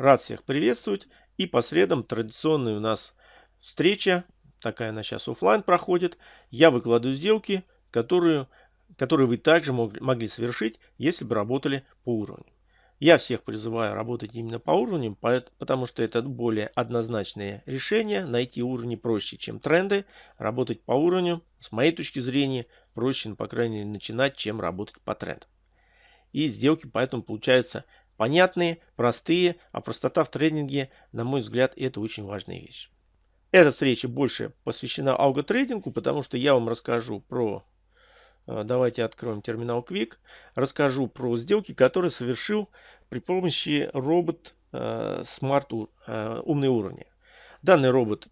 Рад всех приветствовать. И по средам традиционная у нас встреча. Такая она сейчас офлайн проходит. Я выкладываю сделки, которую, которые вы также могли совершить, если бы работали по уровню. Я всех призываю работать именно по уровням, потому что это более однозначное решение. Найти уровни проще, чем тренды. Работать по уровню, с моей точки зрения, проще, ну, по крайней мере, начинать, чем работать по трендам. И сделки поэтому получаются понятные, простые, а простота в трейдинге, на мой взгляд, это очень важная вещь. Эта встреча больше посвящена алготрейдингу, потому что я вам расскажу про Э, давайте откроем терминал Quick. Расскажу про сделки, которые совершил при помощи робот э, Smart э, умные уровни. Данный робот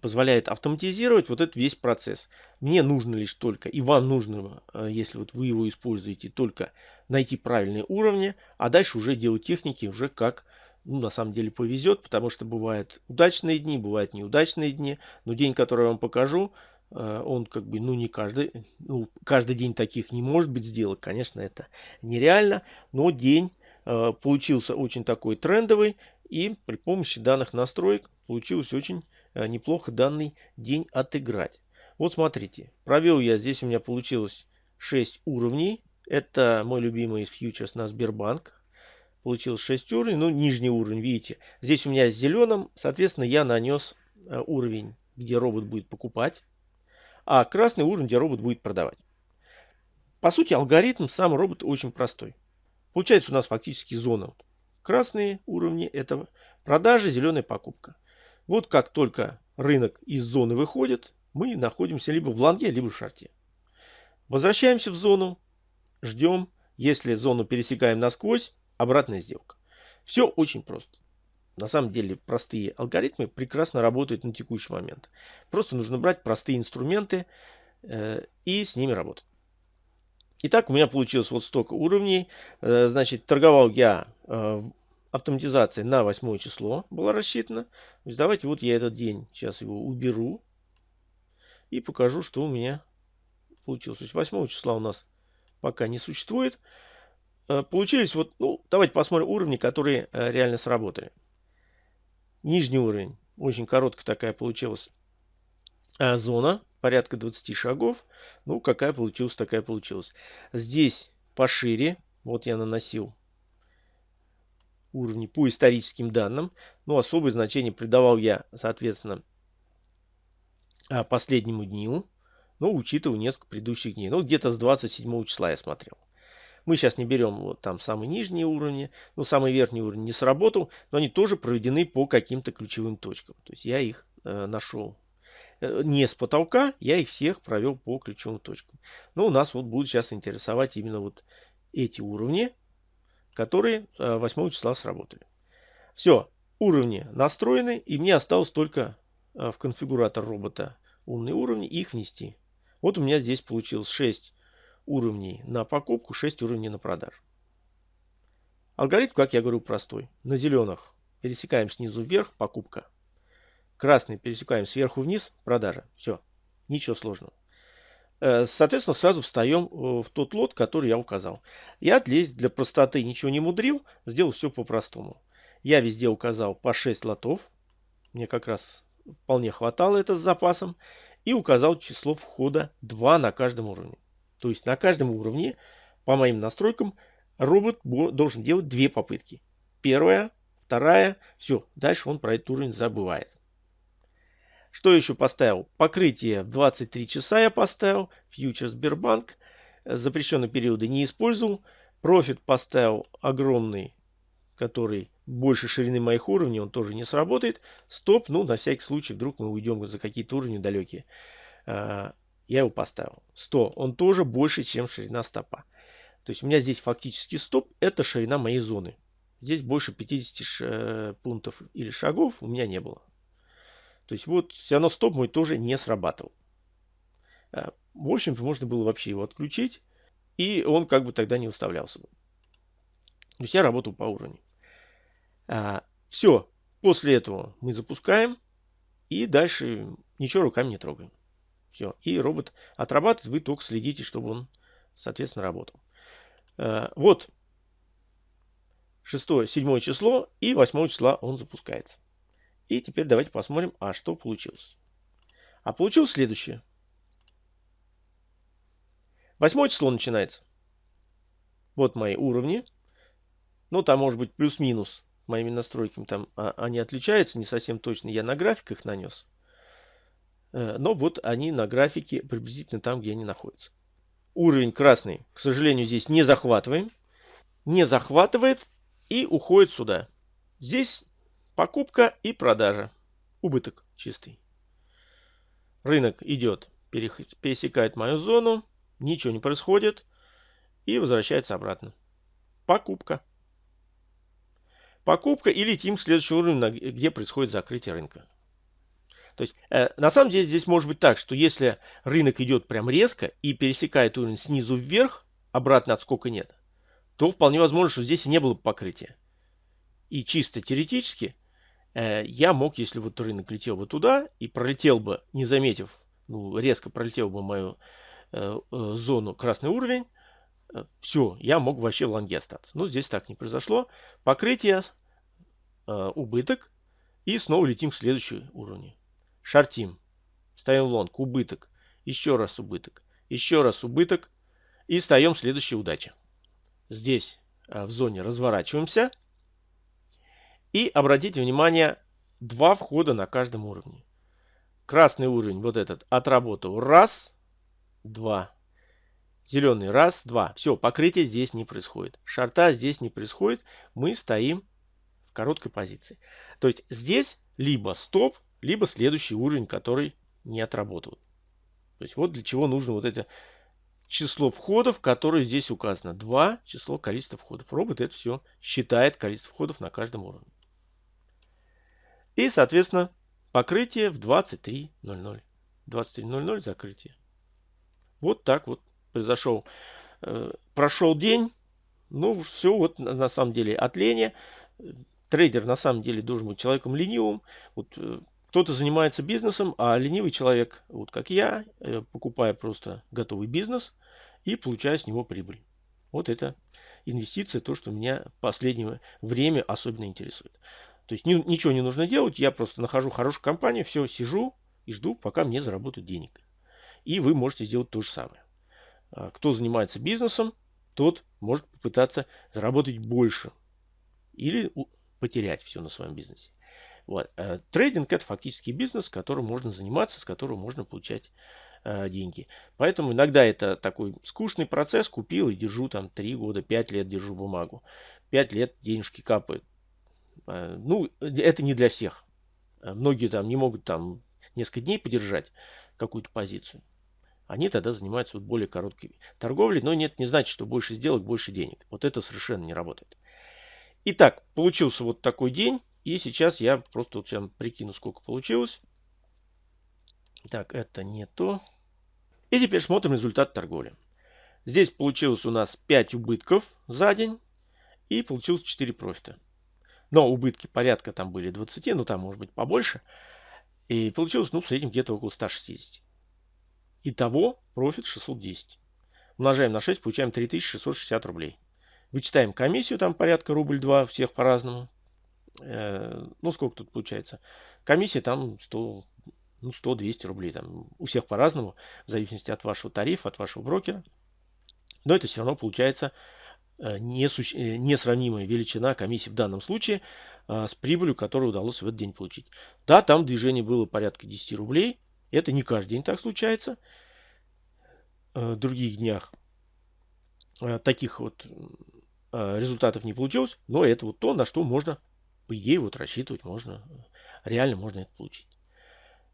позволяет автоматизировать вот этот весь процесс. Мне нужно лишь только, и вам нужно, если вот вы его используете, только найти правильные уровни, а дальше уже делать техники уже как ну, на самом деле повезет, потому что бывают удачные дни, бывают неудачные дни. Но день, который я вам покажу, Э, он как бы, ну не каждый, ну каждый день таких не может быть сделок, конечно, это нереально, но день э, получился очень такой трендовый, и при помощи данных настроек получилось очень э, неплохо данный день отыграть. Вот смотрите, провел я, здесь у меня получилось 6 уровней, это мой любимый фьючерс на Сбербанк, получилось 6 уровней, ну нижний уровень, видите, здесь у меня зеленым, соответственно я нанес уровень, где робот будет покупать, а красный уровень, где робот будет продавать. По сути, алгоритм сам робот очень простой. Получается у нас фактически зона. Красные уровни – это продажа, зеленая покупка. Вот как только рынок из зоны выходит, мы находимся либо в лонге, либо в шарте. Возвращаемся в зону, ждем. Если зону пересекаем насквозь, обратная сделка. Все очень просто. На самом деле простые алгоритмы прекрасно работают на текущий момент. Просто нужно брать простые инструменты э, и с ними работать. Итак, у меня получилось вот столько уровней. Э, значит, торговал я э, автоматизация на 8 число была рассчитана. То есть давайте вот я этот день сейчас его уберу и покажу, что у меня получилось. То есть 8 числа у нас пока не существует. Э, получились вот, ну, давайте посмотрим уровни, которые э, реально сработали нижний уровень. Очень короткая такая получилась а, зона, порядка 20 шагов. Ну, какая получилась, такая получилась. Здесь пошире, вот я наносил уровни по историческим данным. Ну, особое значение придавал я, соответственно, а, последнему дню. Ну, учитывая несколько предыдущих дней. Ну, где-то с 27 числа я смотрел. Мы сейчас не берем вот там самые нижние уровни, ну самый верхний уровень не сработал, но они тоже проведены по каким-то ключевым точкам. То есть я их э, нашел э, не с потолка, я их всех провел по ключевым точкам. Но у нас вот будут сейчас интересовать именно вот эти уровни, которые 8 э, числа сработали. Все, уровни настроены, и мне осталось только э, в конфигуратор робота умные уровни их внести. Вот у меня здесь получилось 6 уровней на покупку, 6 уровней на продажу. Алгоритм, как я говорю, простой. На зеленых пересекаем снизу вверх, покупка. Красный пересекаем сверху вниз, продажа. Все, ничего сложного. Э, соответственно, сразу встаем э, в тот лот, который я указал. Я для, простоты ничего не мудрил, сделал все по-простому. Я везде указал по 6 лотов. Мне как раз вполне хватало это с запасом. И указал число входа 2 на каждом уровне. То есть на каждом уровне, по моим настройкам, робот должен делать две попытки. Первая, вторая, все, дальше он про этот уровень забывает. Что еще поставил? Покрытие в 23 часа я поставил. Фьючер Сбербанк. Запрещенные периоды не использовал. Профит поставил огромный, который больше ширины моих уровней, он тоже не сработает. Стоп, ну на всякий случай, вдруг мы уйдем за какие-то уровни далекие. А, я его поставил. 100. Он тоже больше, чем ширина стопа. То есть у меня здесь фактически стоп. Это ширина моей зоны. Здесь больше 50 э, пунктов или шагов у меня не было. То есть вот все равно стоп мой тоже не срабатывал. Э, в общем можно было вообще его отключить. И он как бы тогда не выставлялся. То есть я работал по уровню. А, все. После этого мы запускаем. И дальше ничего руками не трогаем. Все. И робот отрабатывает, вы только следите, чтобы он, соответственно, работал. Э, вот. 6, 7 число и 8 числа он запускается. И теперь давайте посмотрим, а что получилось. А получилось следующее. 8 число начинается. Вот мои уровни. Ну, там может быть плюс-минус моими настройками. Там а, они отличаются не совсем точно. Я на графиках нанес. Э, но вот они на графике приблизительно там, где они находятся. Уровень красный, к сожалению, здесь не захватываем. Не захватывает и уходит сюда. Здесь покупка и продажа. Убыток чистый. Рынок идет, пересекает мою зону, ничего не происходит и возвращается обратно. Покупка. Покупка и летим к следующему уровню, где происходит закрытие рынка. То есть, э, на самом деле, здесь может быть так, что если рынок идет прям резко и пересекает уровень снизу вверх, обратно отскока нет, то вполне возможно, что здесь и не было покрытия. И чисто теоретически я мог, если вот рынок летел бы туда и пролетел бы, не заметив, ну, резко пролетел бы мою э, э, зону красный уровень, э, все, я мог вообще в лонге остаться. Но здесь так не произошло. Покрытие, э, убыток, и снова летим к следующему уровню. Шартим. Ставим лонг. Убыток. Еще раз убыток. Еще раз убыток. И встаем следующая удача. Здесь в зоне разворачиваемся. И обратите внимание, два входа на каждом уровне. Красный уровень, вот этот, отработал. Раз, два. Зеленый, раз, два. Все, покрытие здесь не происходит. Шарта здесь не происходит. Мы стоим в короткой позиции. То есть здесь либо стоп, либо следующий уровень, который не отработал. То есть вот для чего нужно вот это число входов, которое здесь указано. 2 число количества входов. Робот это все считает количество входов на каждом уровне. И, соответственно, покрытие в 23.00. 23.00 закрытие. Вот так вот произошел. Э, прошел день. Ну, все вот на самом деле от лени. Трейдер на самом деле должен быть человеком ленивым. Вот э, кто-то занимается бизнесом, а ленивый человек, вот как я, э, покупая просто готовый бизнес и получая с него прибыль. Вот это инвестиция, то, что меня в последнее время особенно интересует. То есть ничего не нужно делать, я просто нахожу хорошую компанию, все, сижу и жду, пока мне заработают денег. И вы можете сделать то же самое. А кто занимается бизнесом, тот может попытаться заработать больше или потерять все на своем бизнесе. Вот. Э, трейдинг это фактически бизнес, которым можно заниматься, с которым можно получать э, деньги. Поэтому иногда это такой скучный процесс. Купил и держу там 3 года, 5 лет держу бумагу. 5 лет денежки капают. Э, ну, это не для всех. Э, многие там не могут там несколько дней подержать какую-то позицию. Они тогда занимаются вот более короткой торговлей. Но нет, не значит, что больше сделок, больше денег. Вот это совершенно не работает. Итак, получился вот такой день. И сейчас я просто вот всем прикину, сколько получилось. Так, это не то. И теперь смотрим результат торговли. Здесь получилось у нас 5 убытков за день. И получилось 4 профита. Но убытки порядка там были 20, ну там может быть побольше. И получилось, ну, в среднем где-то около 160. Итого профит 610. Умножаем на 6, получаем 3660 рублей. Вычитаем комиссию, там порядка рубль 2, всех по-разному. Э, ну, сколько тут получается? Комиссия там 100, ну, 100-200 рублей. Там, у всех по-разному, в зависимости от вашего тарифа, от вашего брокера. Но это все равно получается несравнимая величина комиссии в данном случае с прибылью, которую удалось в этот день получить. Да, там движение было порядка 10 рублей. Это не каждый день так случается. В других днях таких вот результатов не получилось. Но это вот то, на что можно по идее, вот рассчитывать можно, реально можно это получить.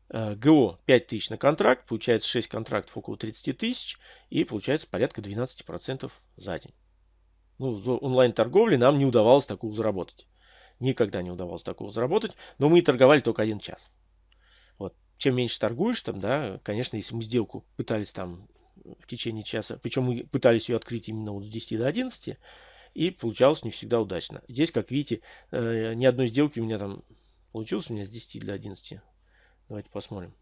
Э, ГО 5000 на контракт, получается 6 контрактов около 30 тысяч и получается порядка 12% за день. Ну, в онлайн-торговле нам не удавалось такого заработать. Никогда не удавалось такого заработать, но мы торговали только один час. Вот. Чем меньше торгуешь, там, да, конечно, если мы сделку пытались там в течение часа, причем мы пытались ее открыть именно вот с 10 до 11, и получалось не всегда удачно. Здесь, как видите, э, ни одной сделки у меня там получилось у меня с 10 до 11. Давайте посмотрим.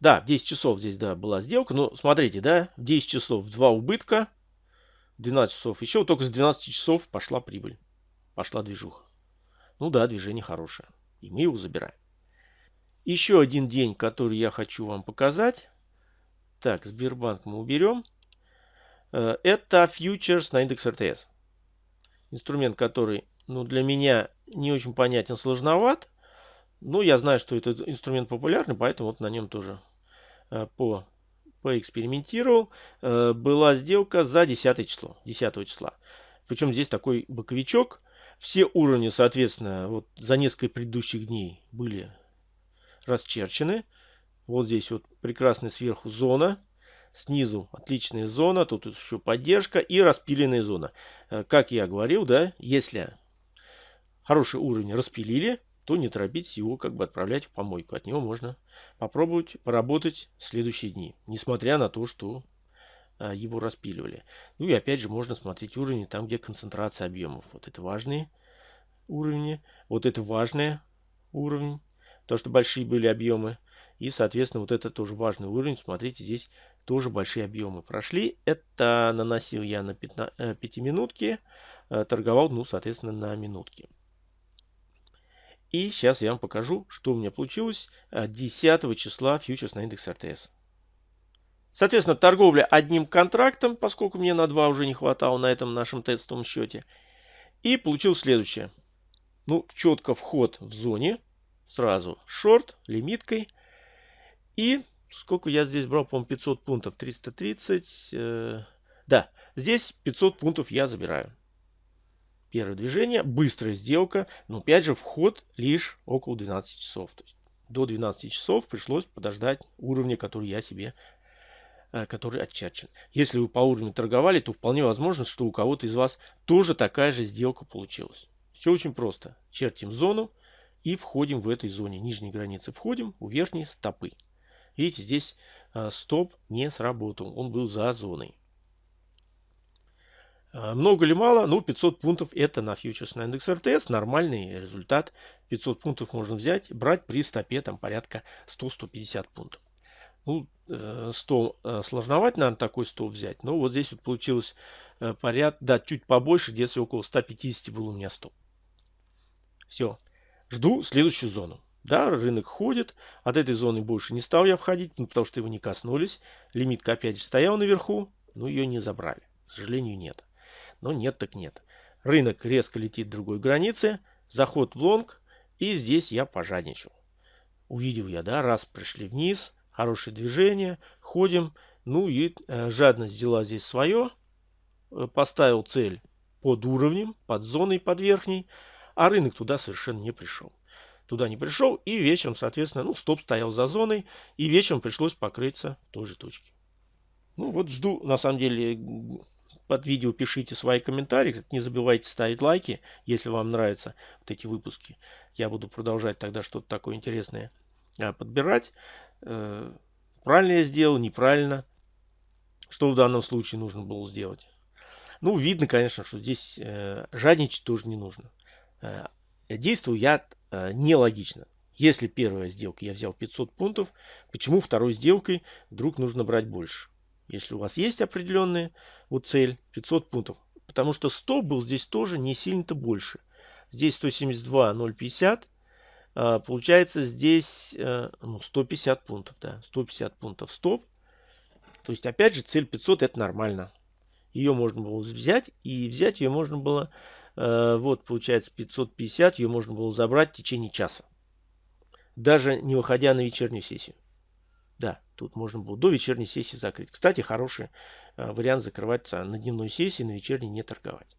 Да, в 10 часов здесь, да, была сделка. Но смотрите, да, в 10 часов 2 убытка, 12 часов еще, только с 12 часов пошла прибыль. пошла движуха. Ну да, движение хорошее. И мы его забираем. Еще один день, который я хочу вам показать. Так, Сбербанк мы уберем. Э, это фьючерс на индекс РТС. Инструмент, который ну, для меня не очень понятен, сложноват. Но я знаю, что этот инструмент популярный, поэтому вот на нем тоже э, по, поэкспериментировал. Э, была сделка за 10 число, 10 числа. Причем здесь такой боковичок. Все уровни, соответственно, вот за несколько предыдущих дней были расчерчены. Вот здесь вот прекрасная сверху зона. Снизу отличная зона. Тут еще поддержка и распиленная зона. Э, как я говорил, да, если хороший уровень распилили, то не торопитесь его как бы отправлять в помойку. От него можно попробовать поработать в следующие дни, несмотря на то, что а, его распиливали. Ну и опять же можно смотреть уровни там, где концентрация объемов. Вот это важные уровни, вот это важные уровень, то что большие были объемы. И, соответственно, вот это тоже важный уровень. Смотрите, здесь тоже большие объемы прошли. Это наносил я на 5 минутки, э, торговал, ну, соответственно, на минутки. И сейчас я вам покажу, что у меня получилось 10 э, числа фьючерс на индекс РТС. Соответственно, торговля одним контрактом, поскольку мне на два уже не хватало на этом нашем тестовом счете. И получил следующее. Ну, четко вход в зоне. Сразу шорт, лимиткой. И сколько я здесь брал, по-моему, 500 пунктов. 330. Э, да, здесь 500 пунктов я забираю. Первое движение, быстрая сделка, но опять же вход лишь около 12 часов. То есть до 12 часов пришлось подождать уровня, который я себе э, который отчерчен. Если вы по уровню торговали, то вполне возможно, что у кого-то из вас тоже такая же сделка получилась. Все очень просто. Чертим зону и входим в этой зоне. Нижней границы входим у верхней стопы. Видите, здесь э, стоп не сработал. Он был за зоной. А, много ли мало? Ну, 500 пунктов это на фьючерс на индекс РТС. Нормальный результат. 500 пунктов можно взять, брать при стопе там порядка 100-150 пунктов. Ну, 100 э, э, сложновато, наверное, такой 100 взять. Но вот здесь вот получилось э, поряд, да, чуть побольше, где-то около 150 было у меня 100. Все. Жду следующую зону. Да, рынок ходит. От этой зоны больше не стал я входить, ну, потому что его не коснулись. Лимитка опять же стоял наверху, но ее не забрали. К сожалению, нет. Но нет так нет. Рынок резко летит к другой границе. Заход в лонг. И здесь я пожадничал. Увидел я, да, раз пришли вниз. Хорошее движение. Ходим. Ну и э, жадность взяла здесь свое. Э, поставил цель под уровнем, под зоной, под верхней. А рынок туда совершенно не пришел. Туда не пришел. И вечером, соответственно, ну, стоп стоял за зоной. И вечером пришлось покрыться в той же точке. Ну вот жду, на самом деле, под видео пишите свои комментарии. Не забывайте ставить лайки, если вам нравятся вот эти выпуски. Я буду продолжать тогда что-то такое интересное а, подбирать. Э, правильно я сделал, неправильно. Что в данном случае нужно было сделать? Ну, видно, конечно, что здесь э, жадничать тоже не нужно. Э, действовал я нелогично. Если первая сделка я взял 500 пунктов, почему второй сделкой вдруг нужно брать больше? Если у вас есть определенная вот цель 500 пунктов. Потому что 100 был здесь тоже не сильно-то больше. Здесь 172 050. А, получается здесь а, ну, 150 пунктов. Да, 150 пунктов стоп. То есть опять же цель 500 это нормально. Ее можно было взять. И взять ее можно было, а, вот получается 550. Ее можно было забрать в течение часа. Даже не выходя на вечернюю сессию. Да, тут можно было до вечерней сессии закрыть. Кстати, хороший э, вариант закрываться на дневной сессии, на вечерней не торговать.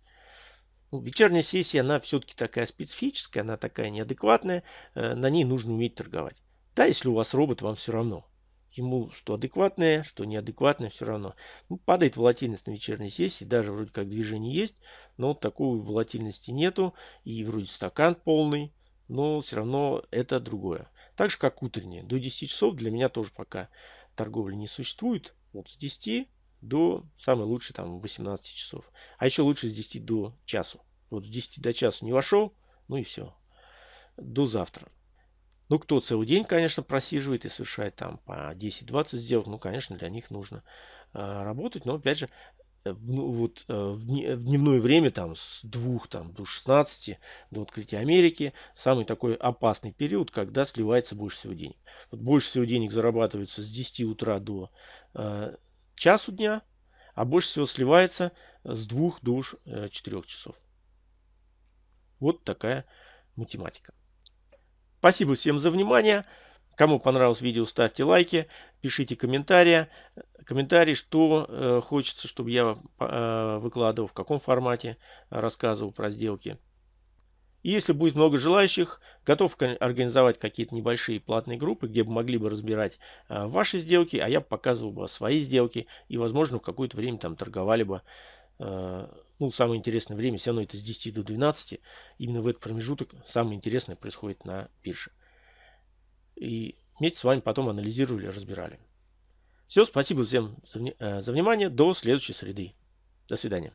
Ну, вечерняя сессия, она все-таки такая специфическая, она такая неадекватная. Э, на ней нужно уметь торговать. Да, если у вас робот, вам все равно. Ему что адекватное, что неадекватное, все равно. Ну, падает волатильность на вечерней сессии, даже вроде как движение есть, но такой волатильности нету. И вроде стакан полный, но все равно это другое. Так же, как утренние. До 10 часов для меня тоже пока торговли не существует. Вот с 10 до, самый лучший, там, 18 часов. А еще лучше с 10 до часу. Вот с 10 до часу не вошел, ну и все. До завтра. Ну, кто целый день, конечно, просиживает и совершает там по 10-20 сделок, ну, конечно, для них нужно э, работать. Но, опять же, в, ну, вот, э, в, дневное время там с 2 там, до 16 до открытия Америки самый такой опасный период, когда сливается больше всего денег. Вот больше всего денег зарабатывается с 10 утра до э, часу дня, а больше всего сливается с 2 до 4 э, часов. Вот такая математика. Спасибо всем за внимание. Кому понравилось видео, ставьте лайки, пишите комментарии, комментарии, что э, хочется, чтобы я э, выкладывал, в каком формате рассказывал про сделки. И если будет много желающих, готов организовать какие-то небольшие платные группы, где бы могли бы разбирать э, ваши сделки, а я показывал бы свои сделки и, возможно, в какое-то время там торговали бы. Э, ну, самое интересное время, все равно это с 10 до 12. Именно в этот промежуток самое интересное происходит на бирже. И вместе с вами потом анализировали, разбирали. Все, спасибо всем за, э, за внимание. До следующей среды. До свидания.